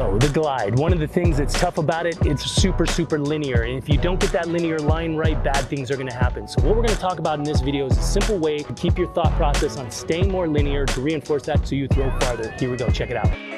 So the glide, one of the things that's tough about it, it's super, super linear. And if you don't get that linear line right, bad things are gonna happen. So what we're gonna talk about in this video is a simple way to keep your thought process on staying more linear to reinforce that so you throw farther. Here we go, check it out.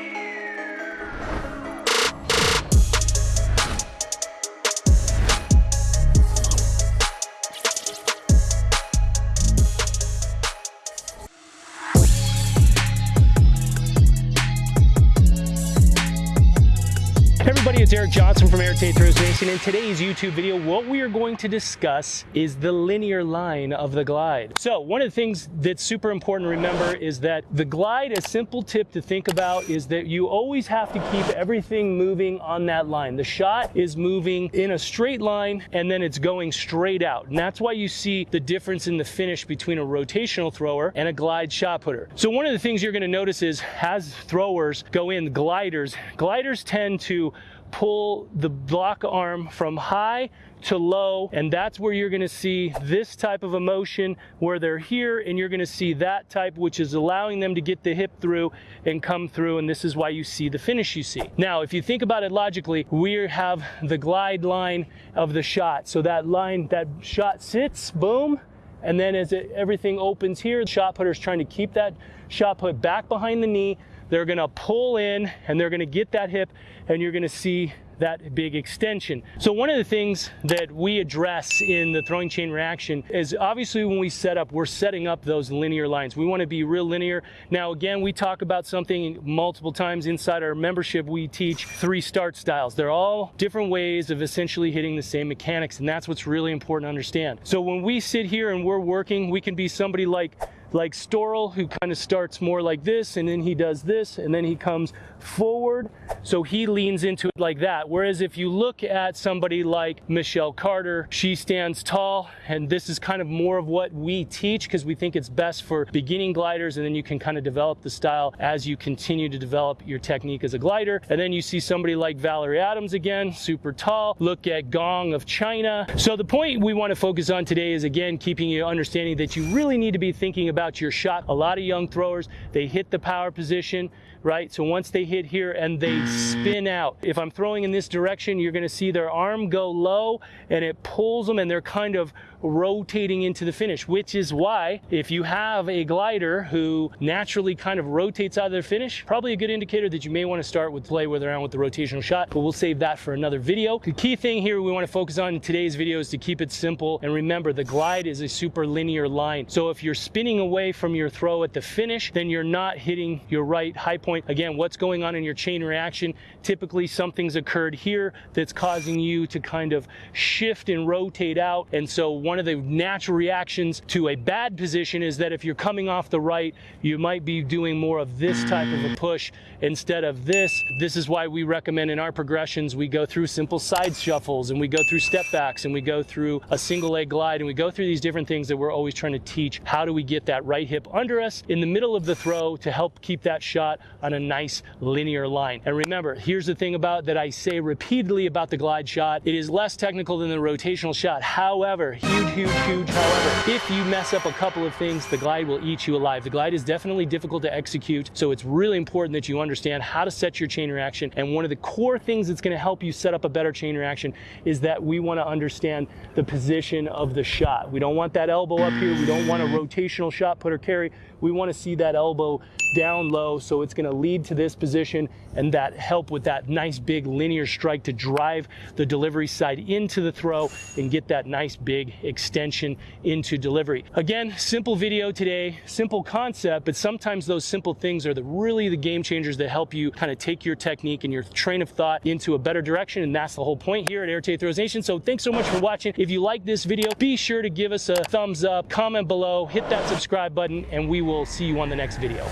It's Eric Johnson from Art of Throws Nation. In today's YouTube video, what we are going to discuss is the linear line of the glide. So one of the things that's super important to remember is that the glide, a simple tip to think about is that you always have to keep everything moving on that line. The shot is moving in a straight line and then it's going straight out. And that's why you see the difference in the finish between a rotational thrower and a glide shot putter. So one of the things you're gonna notice is as throwers go in gliders, gliders tend to pull the block arm from high to low and that's where you're going to see this type of emotion where they're here and you're going to see that type which is allowing them to get the hip through and come through and this is why you see the finish you see. Now if you think about it logically we have the glide line of the shot so that line that shot sits boom and then as it, everything opens here the shot putter is trying to keep that shot put back behind the knee they're gonna pull in and they're gonna get that hip and you're gonna see that big extension. So one of the things that we address in the throwing chain reaction is obviously when we set up, we're setting up those linear lines. We wanna be real linear. Now again, we talk about something multiple times inside our membership, we teach three start styles. They're all different ways of essentially hitting the same mechanics and that's what's really important to understand. So when we sit here and we're working, we can be somebody like like Storl, who kind of starts more like this, and then he does this, and then he comes forward. So he leans into it like that. Whereas if you look at somebody like Michelle Carter, she stands tall, and this is kind of more of what we teach because we think it's best for beginning gliders, and then you can kind of develop the style as you continue to develop your technique as a glider. And then you see somebody like Valerie Adams again, super tall. Look at Gong of China. So the point we want to focus on today is again, keeping you understanding that you really need to be thinking about about your shot. A lot of young throwers, they hit the power position, right? So once they hit here and they spin out, if I'm throwing in this direction, you're gonna see their arm go low and it pulls them and they're kind of rotating into the finish, which is why if you have a glider who naturally kind of rotates out of their finish, probably a good indicator that you may want to start with play with around with the rotational shot, but we'll save that for another video. The key thing here we want to focus on in today's video is to keep it simple. And remember, the glide is a super linear line. So if you're spinning away from your throw at the finish, then you're not hitting your right high point. Again, what's going on in your chain reaction? Typically something's occurred here that's causing you to kind of shift and rotate out. And so one of the natural reactions to a bad position is that if you're coming off the right, you might be doing more of this type of a push instead of this. This is why we recommend in our progressions, we go through simple side shuffles and we go through step backs and we go through a single leg glide and we go through these different things that we're always trying to teach. How do we get that right hip under us in the middle of the throw to help keep that shot on a nice linear line. And remember, here's the thing about that I say repeatedly about the glide shot. It is less technical than the rotational shot. However, huge, huge huge. However, if you mess up a couple of things, the glide will eat you alive. The glide is definitely difficult to execute, so it's really important that you understand how to set your chain reaction. And one of the core things that's gonna help you set up a better chain reaction is that we wanna understand the position of the shot. We don't want that elbow up here. We don't want a rotational shot putter carry. We wanna see that elbow down low, so it's gonna lead to this position and that help with that nice big linear strike to drive the delivery side into the throw and get that nice big extension into delivery. Again, simple video today, simple concept, but sometimes those simple things are the really the game changers that help you kind of take your technique and your train of thought into a better direction. And that's the whole point here at Art of Throws Nation. So thanks so much for watching. If you like this video, be sure to give us a thumbs up, comment below, hit that subscribe button, and we will see you on the next video.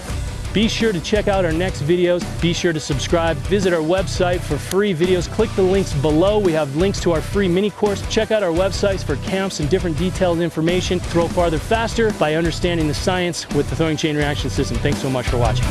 Be sure to check out our next videos. Be sure to subscribe. Visit our website for free videos. Click the links below. We have links to our free mini course. Check out our websites for camps and different detailed information. Throw farther faster by understanding the science with the throwing chain reaction system. Thanks so much for watching.